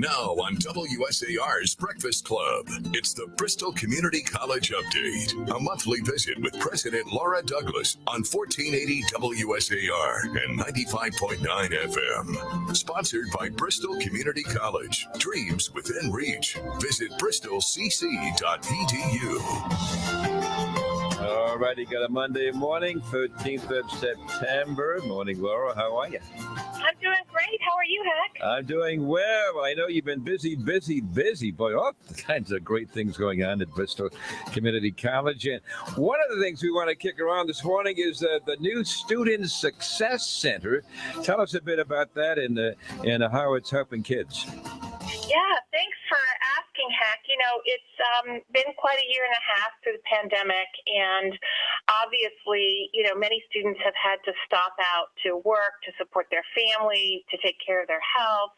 Now on WSAR's Breakfast Club, it's the Bristol Community College Update, a monthly visit with President Laura Douglas on 1480 WSAR and 95.9 FM. Sponsored by Bristol Community College. Dreams within reach. Visit bristolcc.edu. All righty, got a Monday morning, 13th of September. Morning, Laura. How are you? I'm doing great. How are you, Heck? I'm doing well. I know you've been busy, busy, busy. Boy, all kinds of great things going on at Bristol Community College. And one of the things we want to kick around this morning is uh, the new Student Success Center. Tell us a bit about that and, uh, and how it's helping kids. Yeah, Heck. You know, it's um, been quite a year and a half through the pandemic, and obviously, you know, many students have had to stop out to work, to support their family, to take care of their health.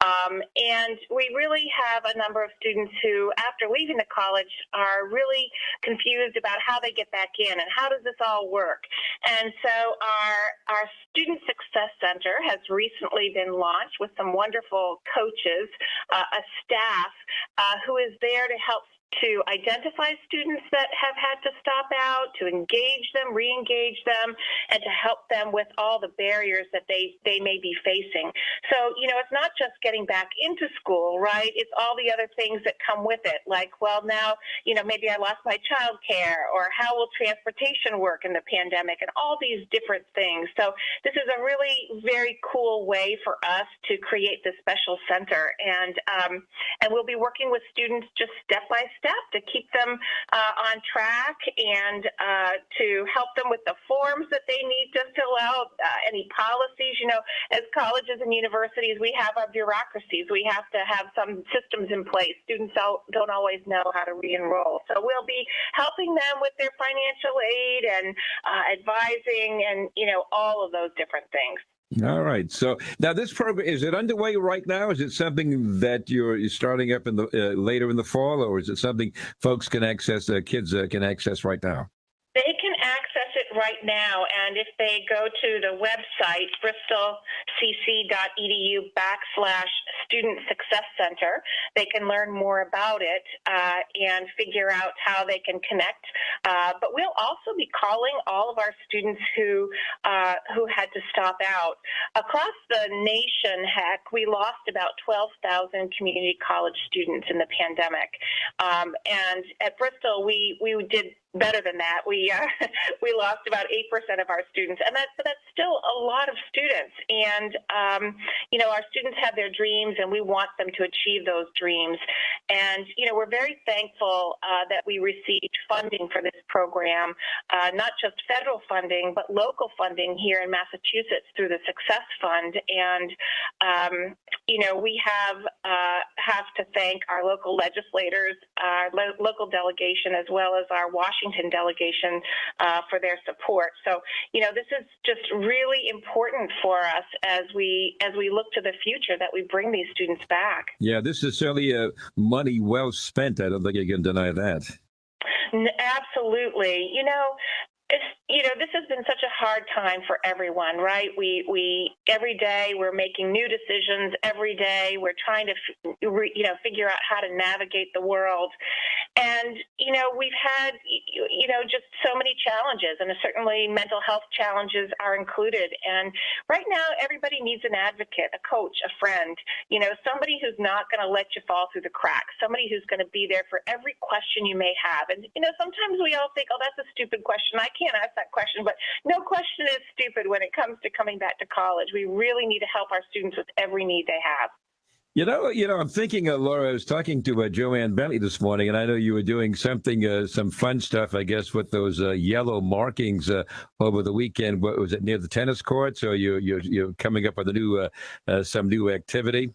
Um, and we really have a number of students who, after leaving the college, are really confused about how they get back in and how does this all work. And so our, our Student Success Center has recently been launched with some wonderful coaches, uh, a staff uh, who is there to help to identify students that have had to stop out, to engage them, re-engage them, and to help them with all the barriers that they, they may be facing. So, you know, it's not just getting back into school, right? It's all the other things that come with it, like, well, now, you know, maybe I lost my child care, or how will transportation work in the pandemic, and all these different things. So this is a really very cool way for us to create this special center, and um, and we'll be working with students just step by step step to keep them uh, on track and uh, to help them with the forms that they need to fill out, uh, any policies. You know, as colleges and universities, we have our bureaucracies. We have to have some systems in place. Students don't always know how to re-enroll. So we'll be helping them with their financial aid and uh, advising and, you know, all of those different things. All right. So now this program is it underway right now? Is it something that you're starting up in the uh, later in the fall, or is it something folks can access, uh, kids uh, can access right now? They can access it right now, and if they go to the website bristolcc.edu backslash Student Success Center, they can learn more about it uh, and figure out how they can connect. Uh, but we'll also be calling all of our students who uh, who had to stop out across the nation. Heck, we lost about 12,000 community college students in the pandemic, um, and at Bristol, we we did better than that. We uh, we lost about eight percent of our students, and that's that's still a lot of students. And um, you know, our students have their dreams, and we want them to achieve those dreams. And you know, we're very thankful uh, that we received funding for this program, uh, not just federal funding, but local funding here in Massachusetts through the Success Fund. And um, you know, we have uh, have to thank our local legislators, our lo local delegation, as well as our Washington Washington delegation uh, for their support. So, you know, this is just really important for us as we as we look to the future that we bring these students back. Yeah, this is certainly uh, money well spent. I don't think you can deny that. Absolutely. You know, it's you know this has been such a hard time for everyone right? We we every day we're making new decisions. Every day we're trying to you know figure out how to navigate the world. And you know we've had you know just so many challenges and certainly mental health challenges are included. And right now everybody needs an advocate a coach a friend you know somebody who's not going to let you fall through the cracks somebody who's going to be there for every question you may have. And you know sometimes we all think oh that's a stupid question. I can't ask that question, but no question is stupid when it comes to coming back to college. We really need to help our students with every need they have. You know, you know, I'm thinking, uh, Laura. I was talking to uh, Joanne Bentley this morning, and I know you were doing something, uh, some fun stuff, I guess, with those uh, yellow markings uh, over the weekend. What was it near the tennis courts, or you you you're coming up with a new uh, some new activity?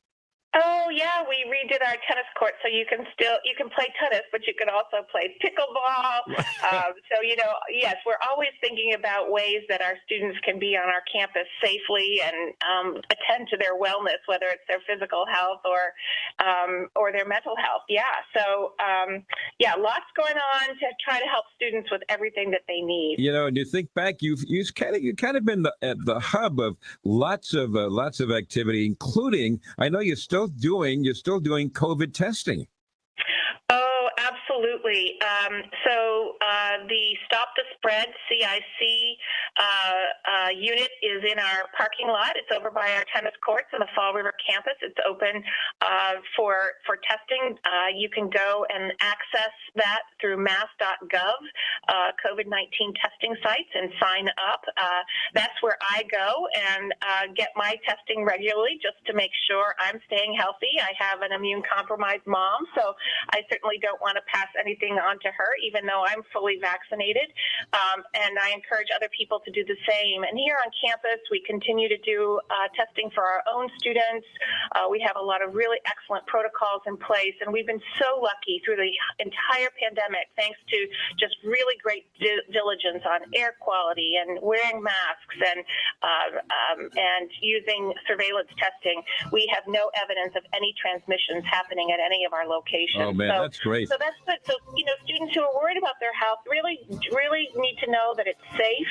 Yeah, we we redid our tennis court, so you can still you can play tennis, but you can also play pickleball. um, so you know, yes, we're always thinking about ways that our students can be on our campus safely and um, attend to their wellness, whether it's their physical health or um, or their mental health. Yeah. So um, yeah, lots going on to try to help students with everything that they need. You know, and you think back, you've you've kind of you kind of been the, at the hub of lots of uh, lots of activity, including I know you're still doing you're still doing COVID testing. Oh, absolutely. Um, so uh, the Stop the Spread CIC uh, uh, unit is in our parking lot. It's over by our tennis courts on the Fall River campus. It's open uh, for for testing. Uh, you can go and access that through mass.gov, uh, COVID-19 testing sites, and sign up. that's where I go and get my testing regularly just to make sure I'm staying healthy. I have an immune compromised mom, so I certainly don't want to pass anything on to her, even though I'm fully vaccinated. Um, and I encourage other people to do the same. And here on campus, we continue to do uh, testing for our own students. Uh, we have a lot of really excellent protocols in place, and we've been so lucky through the entire pandemic, thanks to just really great di- diligence on air quality and wearing masks and uh, um, and using surveillance testing. We have no evidence of any transmissions happening at any of our locations. Oh man, so, that's great. So that's good. So you know, students who are worried about their health really, really need to know that it's safe,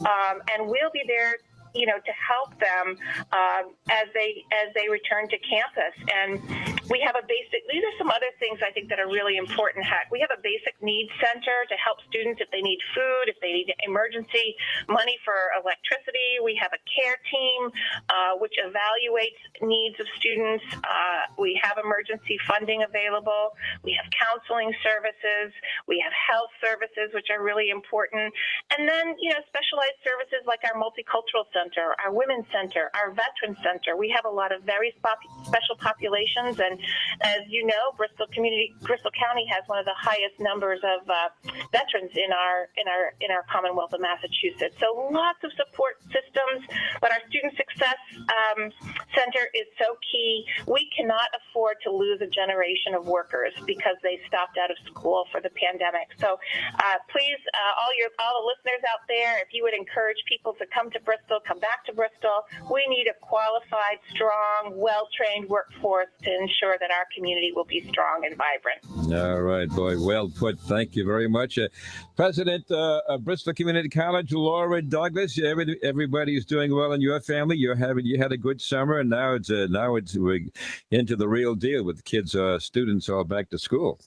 um, and we'll be there you know, to help them uh, as they as they return to campus. And we have a basic. These are some other things I think that are really important. We have a basic needs center to help students if they need food, if they need emergency money for electricity. We have a care team uh, which evaluates needs of students. Uh, we have emergency funding available. We have counseling services. We have health services, which are really important. And then, you know, specialized services like our multicultural center our Women's Center, our Veterans Center. We have a lot of very special populations, and as you know, Bristol Community, Bristol County has one of the highest numbers of uh, veterans in our in our in our Commonwealth of Massachusetts. So lots of support systems, but our Student Success um, Center is so key. We cannot afford to lose a generation of workers because they stopped out of school for the pandemic. So uh, please, uh, all your all the listeners out there, if you would encourage people to come to Bristol, come back to Bristol. We need a qualified, strong, well trained workforce to ensure that our community will be strong and vibrant. All right, boy. Well put. Thank you very much. Uh, President uh, of Bristol Community College, Laura Douglas. Every, everybody is doing well in your family. You're having you had a good summer, and now it's uh, now it's we're into the real deal with kids, uh, students all back to school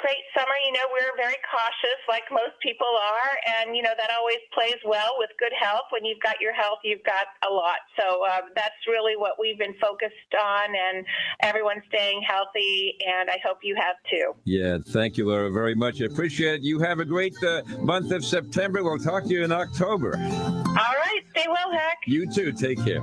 great summer. You know, we're very cautious, like most people are, and you know that always plays well with good health. When you've got your health, you've got a lot. So um, that's really what we've been focused on, and everyone's staying healthy, and I hope you have too. Yeah, thank you, Laura, very much. I appreciate it. You have a great uh, month of September. We'll talk to you in October. All right, stay well, Heck. You too. Take care.